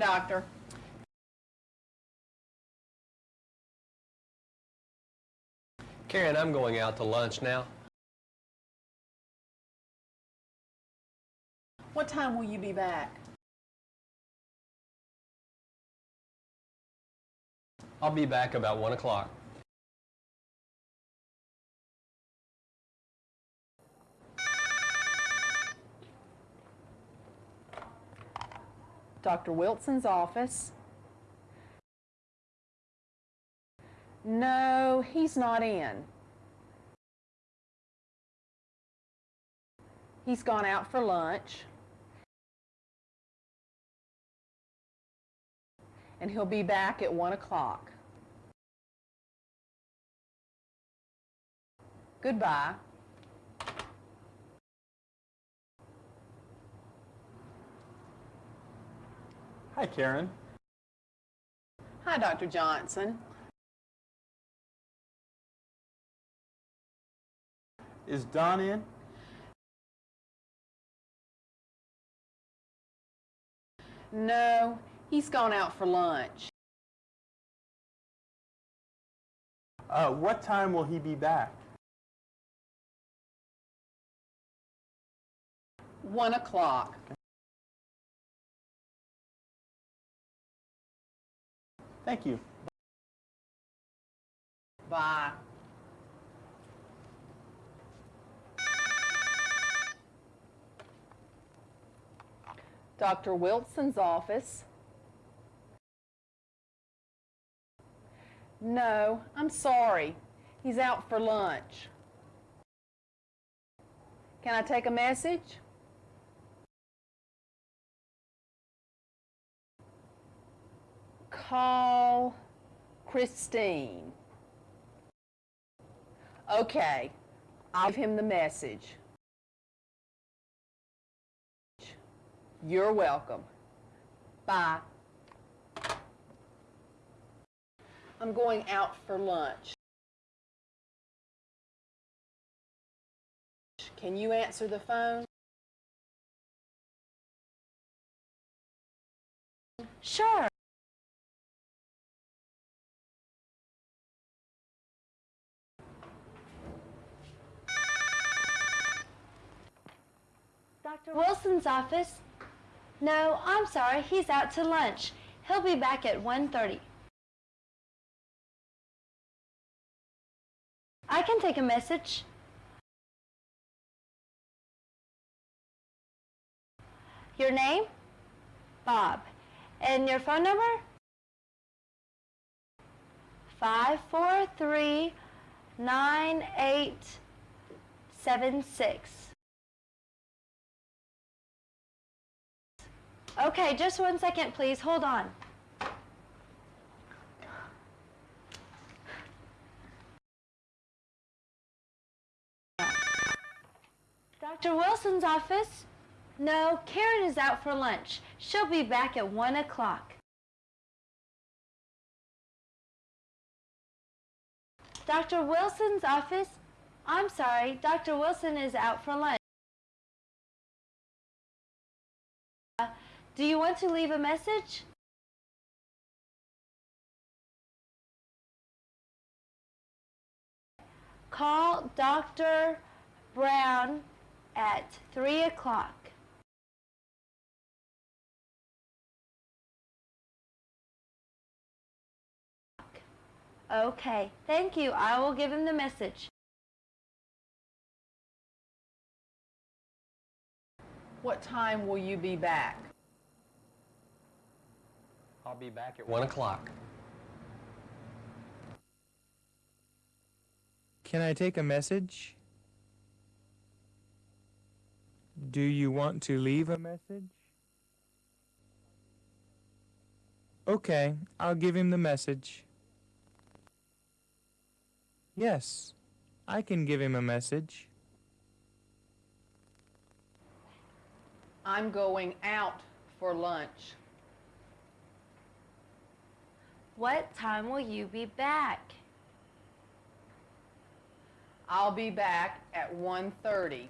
Doctor. Karen, I'm going out to lunch now. What time will you be back? I'll be back about 1 o'clock. Dr. Wilson's office. No, he's not in. He's gone out for lunch. And he'll be back at 1 o'clock. Goodbye. Hi, Karen. Hi, Dr. Johnson. Is Don in? No, he's gone out for lunch. Uh, what time will he be back? 1 o'clock. Thank you. Bye. Dr. Wilson's office. No, I'm sorry. He's out for lunch. Can I take a message? Call Christine. Okay, I'll give him the message. You're welcome. Bye. I'm going out for lunch. Can you answer the phone? Sure. Dr. Wilson's office? No, I'm sorry. He's out to lunch. He'll be back at 1.30. I can take a message. Your name? Bob. And your phone number? 543 9876. Okay, just one second, please. Hold on. Dr. Wilson's office? No, Karen is out for lunch. She'll be back at 1 o'clock. Dr. Wilson's office? I'm sorry, Dr. Wilson is out for lunch. Do you want to leave a message? Call Dr. Brown at 3 o'clock. Okay, thank you. I will give him the message. What time will you be back? I'll be back at 1 o'clock. Can I take a message? Do you want to leave a message? Okay, I'll give him the message. Yes, I can give him a message. I'm going out for lunch. What time will you be back? I'll be back at 1:30.